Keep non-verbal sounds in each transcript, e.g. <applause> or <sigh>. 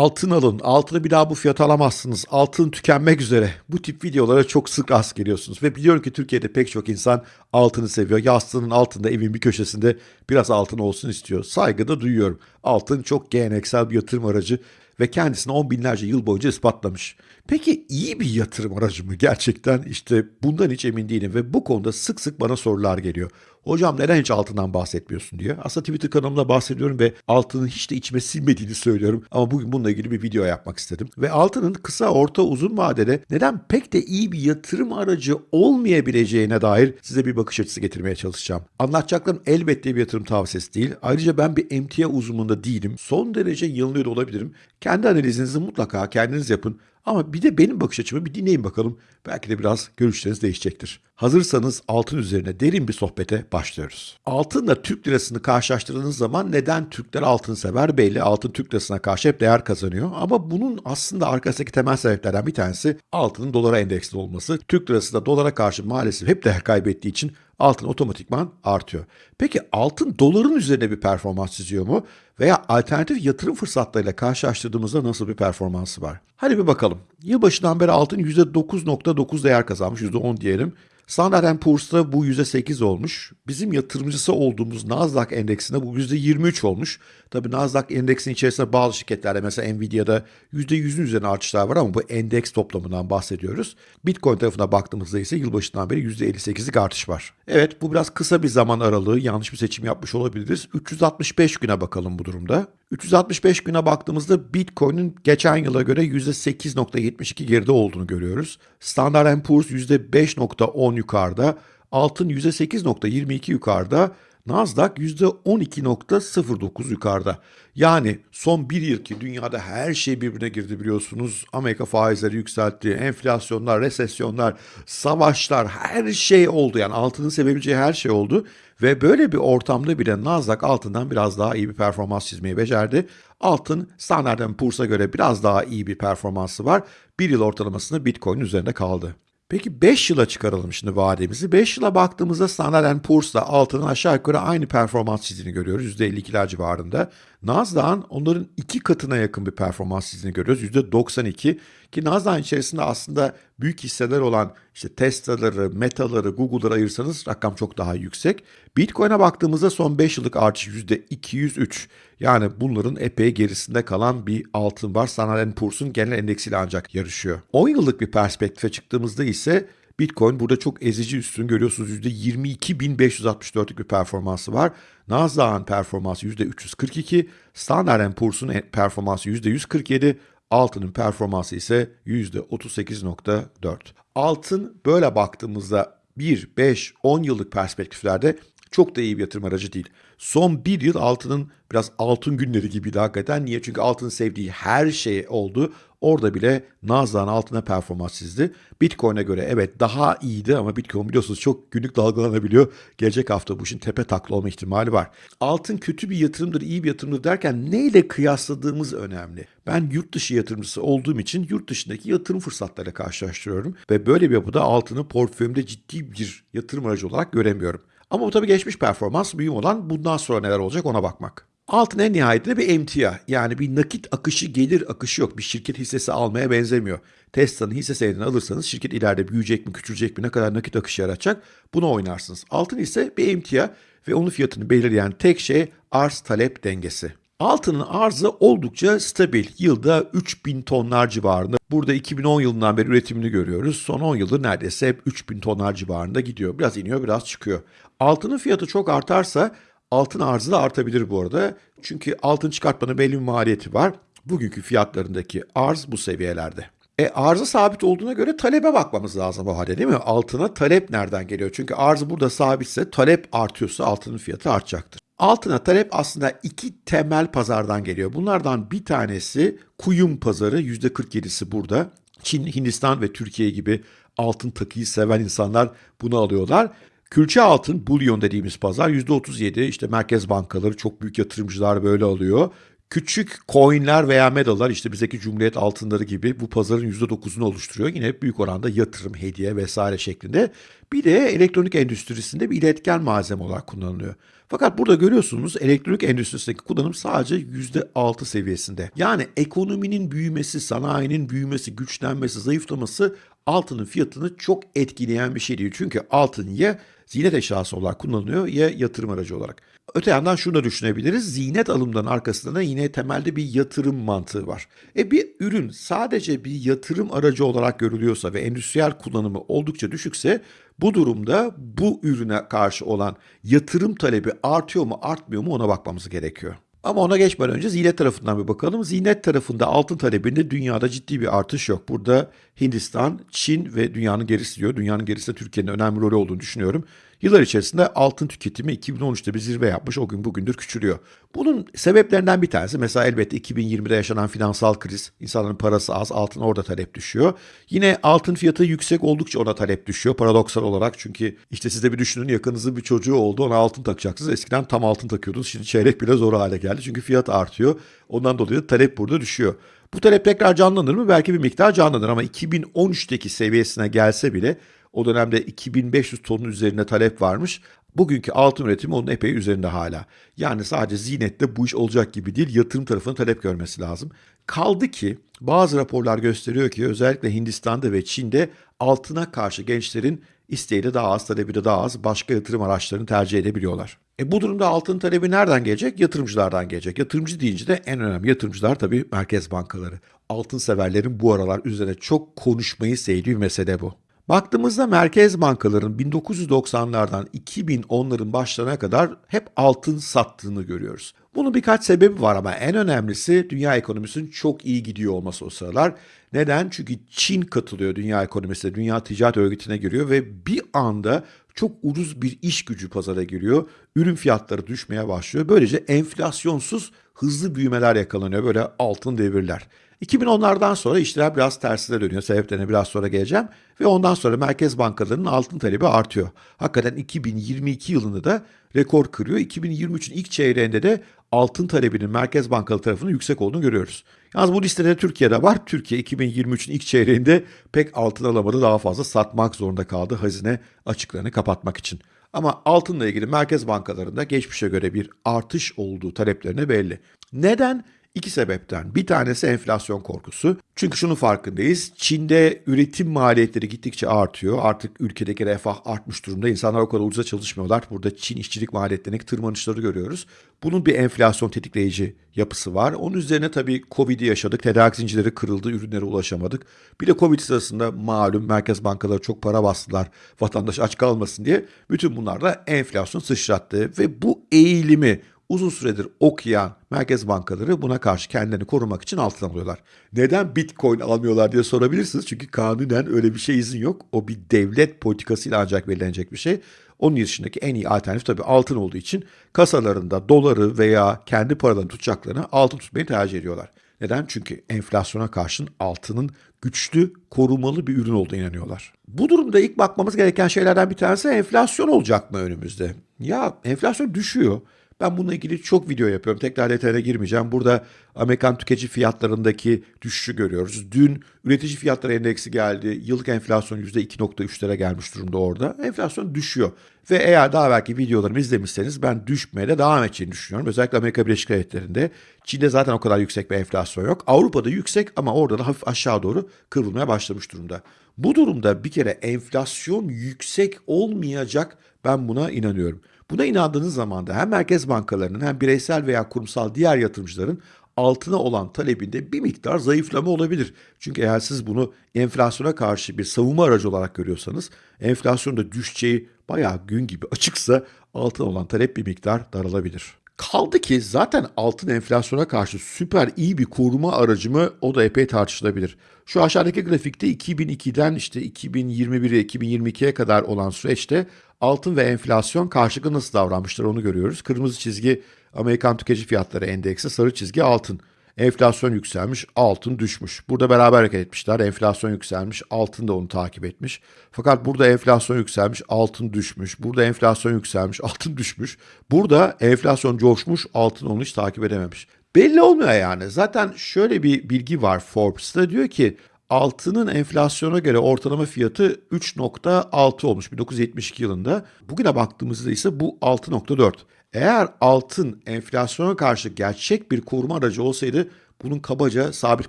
Altın alın. Altını bir daha bu fiyata alamazsınız. Altın tükenmek üzere. Bu tip videolara çok sık rast geliyorsunuz. Ve biliyorum ki Türkiye'de pek çok insan altını seviyor. Yastığının altında evin bir köşesinde biraz altın olsun istiyor. Saygı da duyuyorum. Altın çok geleneksel bir yatırım aracı ve kendisini on binlerce yıl boyunca ispatlamış. Peki iyi bir yatırım aracı mı gerçekten? İşte bundan hiç emin değilim ve bu konuda sık sık bana sorular geliyor. Hocam neden hiç altından bahsetmiyorsun diye. Aslında Twitter kanalımda bahsediyorum ve altının hiç de içime sinmediğini söylüyorum. Ama bugün bununla ilgili bir video yapmak istedim. Ve altının kısa, orta, uzun vadede neden pek de iyi bir yatırım aracı olmayabileceğine dair size bir bakış açısı getirmeye çalışacağım. Anlatacaklarım elbette bir yatırım tavsiyesi değil. Ayrıca ben bir emtia uzmanında değilim. Son derece yanılıyor da olabilirim. Kendi analizinizi mutlaka kendiniz yapın. Ama bir de benim bakış açımı bir dinleyin bakalım. Belki de biraz görüşleriniz değişecektir. Hazırsanız altın üzerine derin bir sohbete başlıyoruz. Altınla Türk lirasını karşılaştırdığınız zaman neden Türkler altın sever belli. Altın Türk lirasına karşı hep değer kazanıyor. Ama bunun aslında arkasındaki temel sebeplerden bir tanesi altının dolara endeksli olması. Türk lirası da dolara karşı maalesef hep değer kaybettiği için altın otomatikman artıyor. Peki altın doların üzerine bir performans çiziyor mu? Veya alternatif yatırım fırsatlarıyla karşılaştırdığımızda nasıl bir performansı var? Hadi bir bakalım. Yılbaşından beri altın %9.9 değer kazanmış, %10 diyelim. Standard Poor's'ta bu %8 olmuş. Bizim yatırımcısı olduğumuz Nasdaq endeksinde bu %23 olmuş. Tabi Nasdaq endeksin içerisinde bazı şirketlerde mesela Nvidia'da %100'ün üzerine artışlar var ama bu endeks toplamından bahsediyoruz. Bitcoin tarafına baktığımızda ise yılbaşından beri %58'lik artış var. Evet bu biraz kısa bir zaman aralığı yanlış bir seçim yapmış olabiliriz. 365 güne bakalım bu durumda. 365 güne baktığımızda Bitcoin'in geçen yıla göre %8.72 geride olduğunu görüyoruz. Standard Poor's %5.10 yukarıda, altın %8.22 yukarıda, Nasdaq %12.09 yukarıda. Yani son bir yıl ki dünyada her şey birbirine girdi biliyorsunuz. Amerika faizleri yükseltti, enflasyonlar, resesyonlar, savaşlar her şey oldu. Yani altının sevebileceği her şey oldu. Ve böyle bir ortamda bile Nasdaq altından biraz daha iyi bir performans çizmeyi becerdi. Altın Standard Poor's'a göre biraz daha iyi bir performansı var. Bir yıl ortalamasında Bitcoin üzerinde kaldı. Peki 5 yıla çıkaralım şimdi vademizi. 5 yıla baktığımızda Standard Poor's'la altının aşağı yukarı aynı performans çizdiğini görüyoruz. %52'ler civarında. Nasdaq'ın onların iki katına yakın bir performans çizdiğini görüyoruz. %92 ki Nasdaq'ın içerisinde aslında büyük hisseler olan işte Tesla'ları, Meta'ları, Google'ları ayırsanız rakam çok daha yüksek. Bitcoin'e baktığımızda son 5 yıllık artış %203. Yani bunların epey gerisinde kalan bir altın var. Standard Poor's'un genel endeksiyle ancak yarışıyor. 10 yıllık bir perspektife çıktığımızda ise Bitcoin burada çok ezici üstün görüyorsunuz. %22.564'lük bir performansı var. Nasdaq'ın performansı %342, Standard Poor's'un performansı %147, altının performansı ise %38.4. Altın böyle baktığımızda 1, 5, 10 yıllık perspektiflerde çok da iyi bir yatırım aracı değil. Son bir yıl altının biraz altın günleri gibiydi hakikaten. Niye? Çünkü altının sevdiği her şey oldu. Orada bile Nasdaq'ın altına performans çizdi. Bitcoin'e göre evet daha iyiydi ama Bitcoin biliyorsunuz çok günlük dalgalanabiliyor. Gelecek hafta bu işin tepe taklı olma ihtimali var. Altın kötü bir yatırımdır, iyi bir yatırımdır derken neyle kıyasladığımız önemli. Ben yurt dışı yatırımcısı olduğum için yurt dışındaki yatırım fırsatlarıyla karşılaştırıyorum. Ve böyle bir yapıda altını portföyümde ciddi bir yatırım aracı olarak göremiyorum. Ama bu tabii geçmiş performans. Mühim olan bundan sonra neler olacak ona bakmak. Altın en nihayetinde bir emtia yani bir nakit akışı gelir akışı yok. Bir şirket hissesi almaya benzemiyor. Tesla'nın hisse senedini alırsanız şirket ileride büyüyecek mi küçülecek mi ne kadar nakit akışı yaratacak bunu oynarsınız. Altın ise bir emtia ve onun fiyatını belirleyen tek şey arz talep dengesi. Altının arzı oldukça stabil. Yılda 3000 tonlar civarında. Burada 2010 yılından beri üretimini görüyoruz. Son 10 yıldır neredeyse hep 3000 tonlar civarında gidiyor. Biraz iniyor biraz çıkıyor. Altının fiyatı çok artarsa altın arzı da artabilir bu arada. Çünkü altın çıkartmanın belli bir maliyeti var. Bugünkü fiyatlarındaki arz bu seviyelerde. E arzı sabit olduğuna göre talebe bakmamız lazım o halde değil mi? Altına talep nereden geliyor? Çünkü arzı burada sabitse talep artıyorsa altının fiyatı artacaktır. Altına talep aslında iki temel pazardan geliyor. Bunlardan bir tanesi kuyum pazarı %47'si burada. Çin, Hindistan ve Türkiye gibi altın takıyı seven insanlar bunu alıyorlar. Külçe altın, bullion dediğimiz pazar %37 işte merkez bankaları çok büyük yatırımcılar böyle alıyor. Küçük coinler veya medallar işte bizdeki Cumhuriyet altınları gibi bu pazarın %9'unu oluşturuyor. Yine büyük oranda yatırım, hediye vesaire şeklinde. Bir de elektronik endüstrisinde bir iletken malzeme olarak kullanılıyor. Fakat burada görüyorsunuz elektronik endüstrisindeki kullanım sadece %6 seviyesinde. Yani ekonominin büyümesi, sanayinin büyümesi, güçlenmesi, zayıflaması altının fiyatını çok etkileyen bir şey değil. Çünkü altın ya zinet eşyası olarak kullanılıyor ya yatırım aracı olarak. Öte yandan şunu da düşünebiliriz. Zinet alımdan arkasında da yine temelde bir yatırım mantığı var. E bir ürün sadece bir yatırım aracı olarak görülüyorsa ve endüstriyel kullanımı oldukça düşükse bu durumda bu ürüne karşı olan yatırım talebi artıyor mu artmıyor mu ona bakmamız gerekiyor. Ama ona geçmeden önce zinet tarafından bir bakalım. Zinet tarafında altın talebinde dünyada ciddi bir artış yok. Burada Hindistan, Çin ve dünyanın gerisi diyor. Dünyanın gerisinde Türkiye'nin önemli rolü olduğunu düşünüyorum. Yıllar içerisinde altın tüketimi 2013'te bir zirve yapmış. O gün bugündür küçülüyor. Bunun sebeplerinden bir tanesi mesela elbette 2020'de yaşanan finansal kriz. İnsanların parası az, altın orada talep düşüyor. Yine altın fiyatı yüksek oldukça ona talep düşüyor paradoksal olarak. Çünkü işte siz de bir düşünün yakınızın bir çocuğu oldu ona altın takacaksınız. Eskiden tam altın takıyordunuz. Şimdi çeyrek bile zor hale geldi. Çünkü fiyat artıyor. Ondan dolayı talep burada düşüyor. Bu talep tekrar canlanır mı? Belki bir miktar canlanır ama 2013'teki seviyesine gelse bile o dönemde 2500 tonun üzerinde talep varmış. Bugünkü altın üretimi onun epey üzerinde hala. Yani sadece ziynette bu iş olacak gibi değil, yatırım tarafının talep görmesi lazım. Kaldı ki bazı raporlar gösteriyor ki özellikle Hindistan'da ve Çin'de altına karşı gençlerin isteği de daha az, talebi de daha az, başka yatırım araçlarını tercih edebiliyorlar. E bu durumda altın talebi nereden gelecek? Yatırımcılardan gelecek. Yatırımcı deyince de en önemli yatırımcılar tabii merkez bankaları. Altın severlerin bu aralar üzerine çok konuşmayı sevdiği bir mesele bu. Baktığımızda merkez bankaların 1990'lardan 2010'ların başlarına kadar hep altın sattığını görüyoruz. Bunun birkaç sebebi var ama en önemlisi dünya ekonomisinin çok iyi gidiyor olması o sıralar. Neden? Çünkü Çin katılıyor dünya ekonomisine, dünya ticaret örgütüne giriyor ve bir anda çok ucuz bir iş gücü pazara giriyor. Ürün fiyatları düşmeye başlıyor. Böylece enflasyonsuz hızlı büyümeler yakalanıyor. Böyle altın devirler. 2010'lardan sonra işler biraz tersine dönüyor. Sebeplerine biraz sonra geleceğim. Ve ondan sonra merkez bankalarının altın talebi artıyor. Hakikaten 2022 yılında da rekor kırıyor. 2023'ün ilk çeyreğinde de altın talebinin merkez bankaları tarafından yüksek olduğunu görüyoruz. Yalnız bu listede Türkiye'de var. Türkiye 2023'ün ilk çeyreğinde pek altın alamadı. Daha fazla satmak zorunda kaldı hazine açıklarını kapatmak için. Ama altınla ilgili merkez bankalarında geçmişe göre bir artış olduğu taleplerine belli. Neden? İki sebepten. Bir tanesi enflasyon korkusu. Çünkü şunun farkındayız. Çin'de üretim maliyetleri gittikçe artıyor. Artık ülkedeki refah artmış durumda. İnsanlar o kadar ucuza çalışmıyorlar. Burada Çin işçilik maliyetlerindeki tırmanışları görüyoruz. Bunun bir enflasyon tetikleyici yapısı var. Onun üzerine tabii Covid'i yaşadık. Tedarik zincirleri kırıldı. Ürünlere ulaşamadık. Bir de Covid sırasında malum merkez bankaları çok para bastılar. Vatandaş aç kalmasın diye. Bütün bunlar da enflasyon sıçrattı. Ve bu eğilimi uzun süredir okuyan merkez bankaları buna karşı kendilerini korumak için altın alıyorlar. Neden bitcoin almıyorlar diye sorabilirsiniz. Çünkü kanunen öyle bir şey izin yok. O bir devlet politikasıyla ancak belirlenecek bir şey. Onun dışındaki en iyi alternatif tabii altın olduğu için kasalarında doları veya kendi paralarını tutacaklarını altın tutmayı tercih ediyorlar. Neden? Çünkü enflasyona karşın altının güçlü, korumalı bir ürün olduğuna inanıyorlar. Bu durumda ilk bakmamız gereken şeylerden bir tanesi enflasyon olacak mı önümüzde? Ya enflasyon düşüyor. Ben bununla ilgili çok video yapıyorum. Tekrar detayına girmeyeceğim. Burada Amerikan tüketici fiyatlarındaki düşüşü görüyoruz. Dün üretici fiyatları endeksi geldi. Yıllık enflasyon %2.3'lere gelmiş durumda orada. Enflasyon düşüyor. Ve eğer daha belki videolarımı izlemişseniz ben düşmeye de devam edeceğini düşünüyorum. Özellikle Amerika Birleşik Devletleri'nde. Çin'de zaten o kadar yüksek bir enflasyon yok. Avrupa'da yüksek ama orada da hafif aşağı doğru kırılmaya başlamış durumda. Bu durumda bir kere enflasyon yüksek olmayacak ben buna inanıyorum. Buna inandığınız zaman da hem merkez bankalarının hem bireysel veya kurumsal diğer yatırımcıların altına olan talebinde bir miktar zayıflama olabilir. Çünkü eğer siz bunu enflasyona karşı bir savunma aracı olarak görüyorsanız enflasyonda düşeceği bayağı gün gibi açıksa altına olan talep bir miktar daralabilir. Kaldı ki zaten altın enflasyona karşı süper iyi bir koruma aracı mı o da epey tartışılabilir. Şu aşağıdaki grafikte 2002'den işte 2021'e 2022'ye kadar olan süreçte altın ve enflasyon karşılıklı nasıl davranmışlar onu görüyoruz. Kırmızı çizgi Amerikan tüketici fiyatları endeksi, sarı çizgi altın. Enflasyon yükselmiş, altın düşmüş. Burada beraber hareket etmişler. Enflasyon yükselmiş, altın da onu takip etmiş. Fakat burada enflasyon yükselmiş, altın düşmüş. Burada enflasyon yükselmiş, <laughs> altın düşmüş. Burada enflasyon coşmuş, altın onu hiç takip edememiş. Belli olmuyor yani. Zaten şöyle bir bilgi var Forbes'ta diyor ki altının enflasyona göre ortalama fiyatı 3.6 olmuş 1972 yılında. Bugüne baktığımızda ise bu 6.4. Eğer altın enflasyona karşı gerçek bir koruma aracı olsaydı bunun kabaca sabit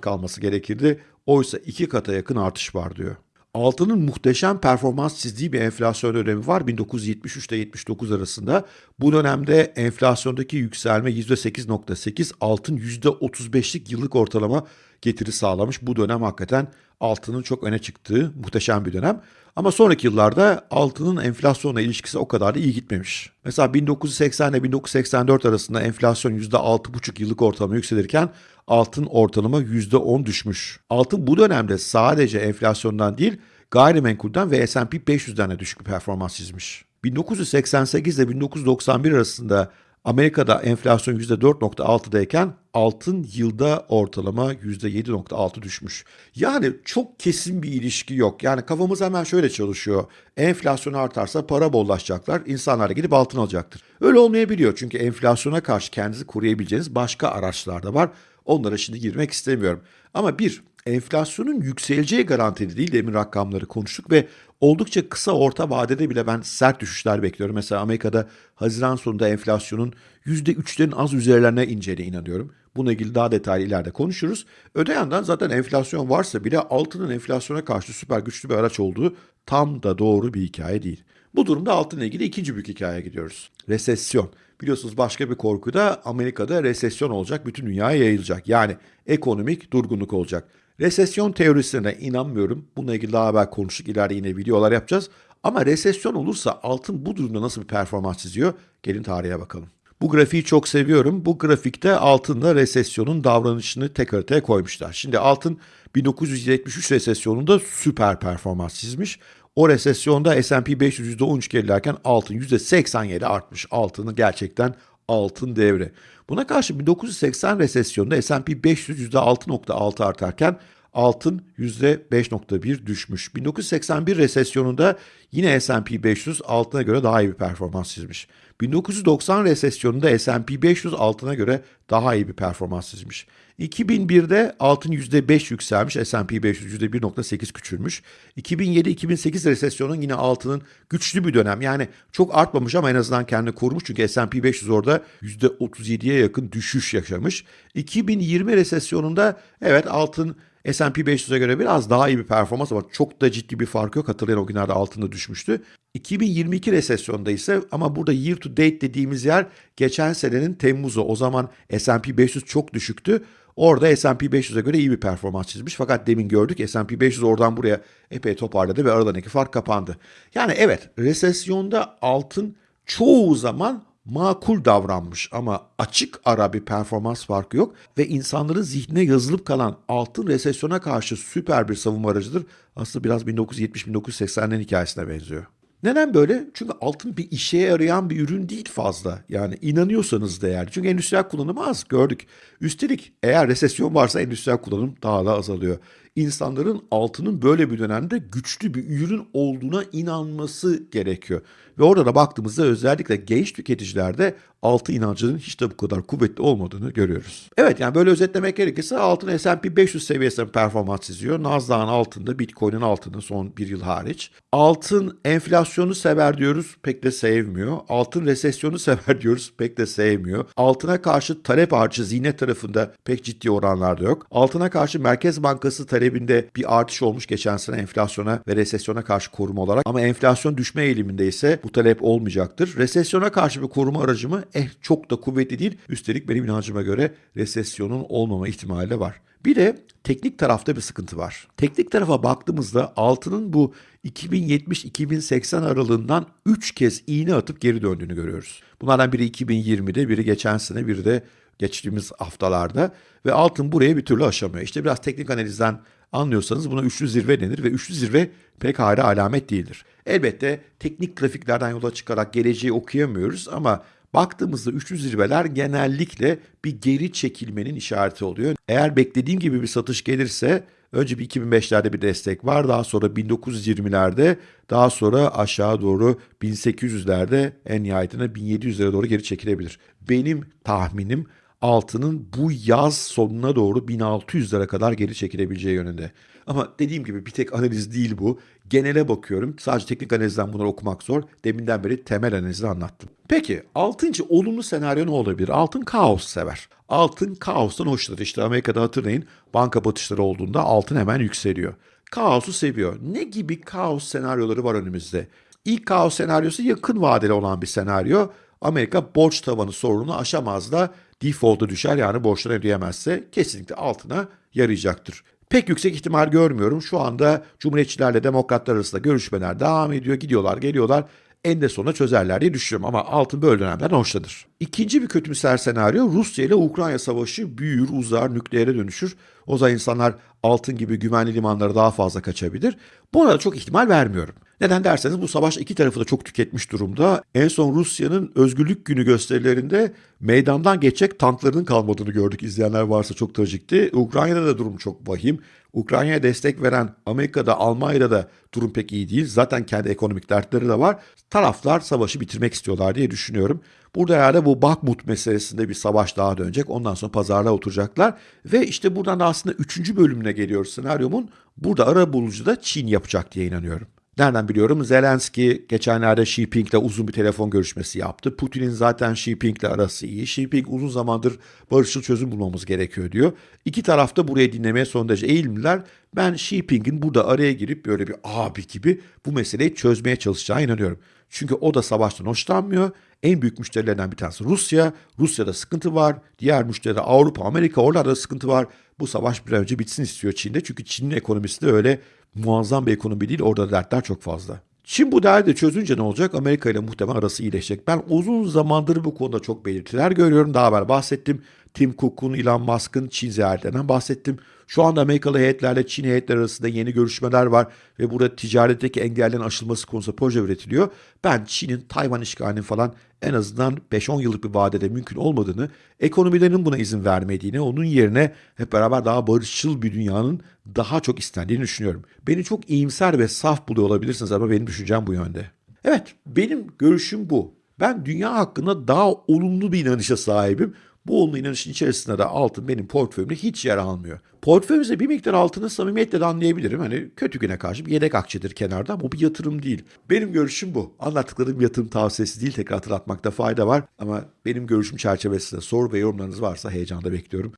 kalması gerekirdi. Oysa iki kata yakın artış var diyor. Altının muhteşem performans çizdiği bir enflasyon dönemi var 1973 ile 79 arasında. Bu dönemde enflasyondaki yükselme %8.8, altın %35'lik yıllık ortalama getiri sağlamış. Bu dönem hakikaten altının çok öne çıktığı muhteşem bir dönem. Ama sonraki yıllarda altının enflasyonla ilişkisi o kadar da iyi gitmemiş. Mesela 1980 ile 1984 arasında enflasyon %6,5 yıllık ortalama yükselirken altın ortalama %10 düşmüş. Altın bu dönemde sadece enflasyondan değil gayrimenkulden ve S&P 500'den de düşük bir performans çizmiş. 1988 ile 1991 arasında Amerika'da enflasyon %4.6'dayken altın yılda ortalama %7.6 düşmüş. Yani çok kesin bir ilişki yok. Yani kafamız hemen şöyle çalışıyor. Enflasyon artarsa para bollaşacaklar, insanlar gidip altın alacaktır. Öyle olmayabiliyor çünkü enflasyona karşı kendinizi koruyabileceğiniz başka araçlar da var. Onlara şimdi girmek istemiyorum. Ama bir, enflasyonun yükseleceği garantili değil demin rakamları konuştuk ve oldukça kısa orta vadede bile ben sert düşüşler bekliyorum. Mesela Amerika'da Haziran sonunda enflasyonun %3'lerin az üzerlerine ineceğine inanıyorum. Bununla ilgili daha detaylı ileride konuşuruz. Öte yandan zaten enflasyon varsa bile altının enflasyona karşı süper güçlü bir araç olduğu tam da doğru bir hikaye değil. Bu durumda altınla ilgili ikinci büyük hikayeye gidiyoruz. Resesyon. Biliyorsunuz başka bir korku da Amerika'da resesyon olacak, bütün dünyaya yayılacak. Yani ekonomik durgunluk olacak. Resesyon teorisine inanmıyorum. Bununla ilgili daha haber konuştuk. İleride yine videolar yapacağız. Ama resesyon olursa altın bu durumda nasıl bir performans çiziyor? Gelin tarihe bakalım. Bu grafiği çok seviyorum. Bu grafikte altında resesyonun davranışını tek haritaya koymuşlar. Şimdi altın 1973 resesyonunda süper performans çizmiş. O resesyonda S&P 500 %13 gerilerken altın %87 artmış. Altının gerçekten altın devre. Buna karşı 1980 resesyonunda S&P 500 %6.6 artarken altın %5.1 düşmüş. 1981 resesyonunda yine S&P 500 altına göre daha iyi bir performans çizmiş. 1990 resesyonunda S&P 500 altına göre daha iyi bir performans çizmiş. 2001'de altın %5 yükselmiş, S&P 500 %1.8 küçülmüş. 2007-2008 resesyonun yine altının güçlü bir dönem. Yani çok artmamış ama en azından kendini korumuş. Çünkü S&P 500 orada %37'ye yakın düşüş yaşamış. 2020 resesyonunda evet altın S&P 500'e göre biraz daha iyi bir performans ama çok da ciddi bir fark yok. Hatırlayın o günlerde altında düşmüştü. 2022 resesyonda ise ama burada year to date dediğimiz yer geçen senenin Temmuz'u. O zaman S&P 500 çok düşüktü. Orada S&P 500'e göre iyi bir performans çizmiş. Fakat demin gördük S&P 500 oradan buraya epey toparladı ve aralarındaki fark kapandı. Yani evet resesyonda altın çoğu zaman makul davranmış ama açık ara bir performans farkı yok ve insanların zihnine yazılıp kalan altın resesyona karşı süper bir savunma aracıdır. Aslında biraz 1970-1980'lerin hikayesine benziyor. Neden böyle? Çünkü altın bir işe yarayan bir ürün değil fazla. Yani inanıyorsanız değerli. Çünkü endüstriyel kullanımı az gördük. Üstelik eğer resesyon varsa endüstriyel kullanım daha da azalıyor. İnsanların altının böyle bir dönemde güçlü bir ürün olduğuna inanması gerekiyor. Ve orada da baktığımızda özellikle genç tüketicilerde altı inancının hiç de bu kadar kuvvetli olmadığını görüyoruz. Evet yani böyle özetlemek gerekirse altın S&P 500 seviyesinde performans çiziyor. Nasdaq'ın altında, Bitcoin'in altında son bir yıl hariç. Altın enflasyonu sever diyoruz pek de sevmiyor. Altın resesyonu <laughs> sever diyoruz pek de sevmiyor. Altına karşı talep artışı zihnet tarafında pek ciddi oranlarda yok. Altına karşı Merkez Bankası talebinde bir artış olmuş geçen sene enflasyona ve resesyona karşı koruma olarak. Ama enflasyon düşme eğiliminde ise bu talep olmayacaktır. Resesyona karşı bir koruma aracı mı? Eh çok da kuvvetli değil. Üstelik benim inancıma göre resesyonun olmama ihtimali de var. Bir de teknik tarafta bir sıkıntı var. Teknik tarafa baktığımızda altının bu 2070-2080 aralığından 3 kez iğne atıp geri döndüğünü görüyoruz. Bunlardan biri 2020'de, biri geçen sene, biri de geçtiğimiz haftalarda ve altın buraya bir türlü aşamıyor. İşte biraz teknik analizden anlıyorsanız buna üçlü zirve denir ve üçlü zirve pek hayra alamet değildir. Elbette teknik grafiklerden yola çıkarak geleceği okuyamıyoruz ama baktığımızda üçlü zirveler genellikle bir geri çekilmenin işareti oluyor. Eğer beklediğim gibi bir satış gelirse önce bir 2005'lerde bir destek var. Daha sonra 1920'lerde daha sonra aşağı doğru 1800'lerde en nihayetinde 1700'lere doğru geri çekilebilir. Benim tahminim altının bu yaz sonuna doğru 1600'lere kadar geri çekilebileceği yönünde. Ama dediğim gibi bir tek analiz değil bu. Genele bakıyorum. Sadece teknik analizden bunları okumak zor. Deminden beri temel analizi anlattım. Peki altıncı olumlu senaryo ne olabilir? Altın kaos sever. Altın kaostan hoşlanır. İşte Amerika'da hatırlayın banka batışları olduğunda altın hemen yükseliyor. Kaosu seviyor. Ne gibi kaos senaryoları var önümüzde? İlk kaos senaryosu yakın vadeli olan bir senaryo. Amerika borç tavanı sorununu aşamaz da default'a düşer yani borçları ödeyemezse kesinlikle altına yarayacaktır. Pek yüksek ihtimal görmüyorum. Şu anda Cumhuriyetçilerle Demokratlar arasında görüşmeler devam ediyor. Gidiyorlar, geliyorlar. En de sonunda çözerler diye düşünüyorum ama altın böyle dönemlerden hoşlanır. İkinci bir kötümser senaryo Rusya ile Ukrayna savaşı büyür, uzar, nükleere dönüşür. O zaman insanlar altın gibi güvenli limanlara daha fazla kaçabilir. Buna da çok ihtimal vermiyorum. Neden derseniz bu savaş iki tarafı da çok tüketmiş durumda. En son Rusya'nın özgürlük günü gösterilerinde meydandan geçecek tanklarının kalmadığını gördük. İzleyenler varsa çok trajikti. Ukrayna'da da durum çok vahim. Ukrayna'ya destek veren Amerika'da, Almanya'da da durum pek iyi değil. Zaten kendi ekonomik dertleri de var. Taraflar savaşı bitirmek istiyorlar diye düşünüyorum. Burada herhalde bu Bakhmut meselesinde bir savaş daha dönecek. Ondan sonra pazarlığa oturacaklar. Ve işte buradan da aslında üçüncü bölümüne geliyoruz senaryomun. Burada ara bulucu da Çin yapacak diye inanıyorum. Nereden biliyorum? Zelenski geçenlerde Xi Jinping'le uzun bir telefon görüşmesi yaptı. Putin'in zaten Xi Jinping'le arası iyi. Xi Jinping uzun zamandır barışçıl çözüm bulmamız gerekiyor diyor. İki taraf da buraya dinlemeye son derece eğilimliler. Ben Xi Jinping'in burada araya girip böyle bir abi gibi bu meseleyi çözmeye çalışacağına inanıyorum. Çünkü o da savaştan hoşlanmıyor. En büyük müşterilerinden bir tanesi Rusya. Rusya'da sıkıntı var. Diğer müşteriler Avrupa, Amerika oralarda da sıkıntı var. Bu savaş bir an önce bitsin istiyor Çin'de. Çünkü Çin'in ekonomisi de öyle muazzam bir ekonomi değil. Orada dertler çok fazla. Çin bu derdi çözünce ne olacak? Amerika ile muhtemelen arası iyileşecek. Ben uzun zamandır bu konuda çok belirtiler görüyorum. Daha evvel bahsettim. Tim Cook'un, Elon Musk'ın Çin ziyaretinden bahsettim. Şu anda Amerikalı heyetlerle Çin heyetleri arasında yeni görüşmeler var ve burada ticaretteki engellerin aşılması konusunda proje üretiliyor. Ben Çin'in Tayvan işgalinin falan en azından 5-10 yıllık bir vadede mümkün olmadığını, ekonomilerinin buna izin vermediğini, onun yerine hep beraber daha barışçıl bir dünyanın daha çok istendiğini düşünüyorum. Beni çok iyimser ve saf buluyor olabilirsiniz ama benim düşüncem bu yönde. Evet, benim görüşüm bu. Ben dünya hakkında daha olumlu bir inanışa sahibim. Bu olumlu inanışın içerisinde de altın benim portföyümde hiç yer almıyor. Portföyümüzde bir miktar altını samimiyetle de anlayabilirim. Hani kötü güne karşı bir yedek akçedir kenarda ama bu bir yatırım değil. Benim görüşüm bu. Anlattıklarım yatırım tavsiyesi değil tekrar hatırlatmakta fayda var. Ama benim görüşüm çerçevesinde soru ve yorumlarınız varsa heyecanla bekliyorum.